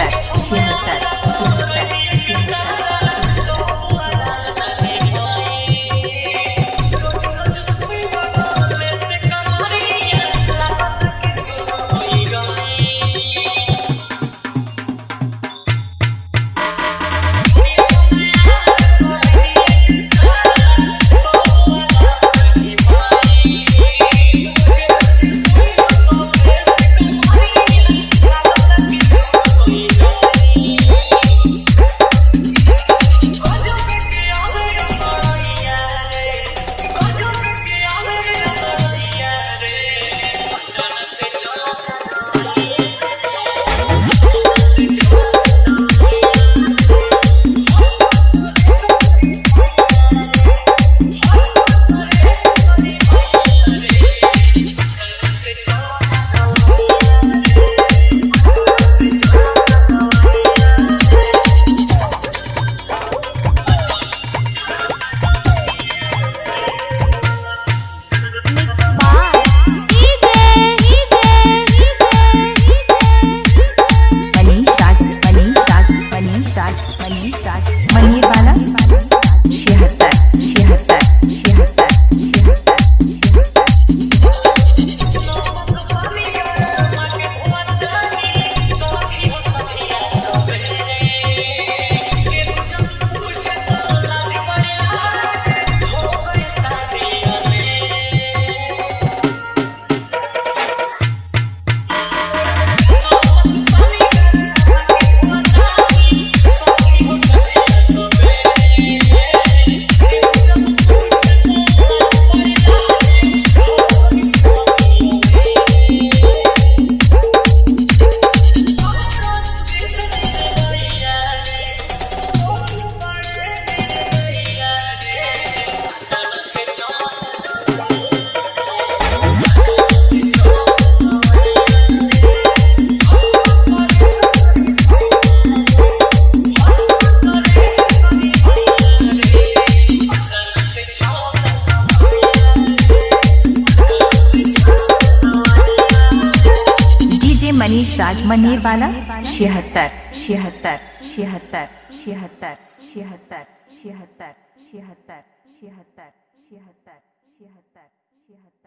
在心的在 मनीष राजमनेर वाला छिहत्तर छिहत्तर छिहत्तर छिहत्तर छिहत्तर छिहत्तर छिहत्तर छिहत्तर छिहत्तर छिहत्तर छिहत्तर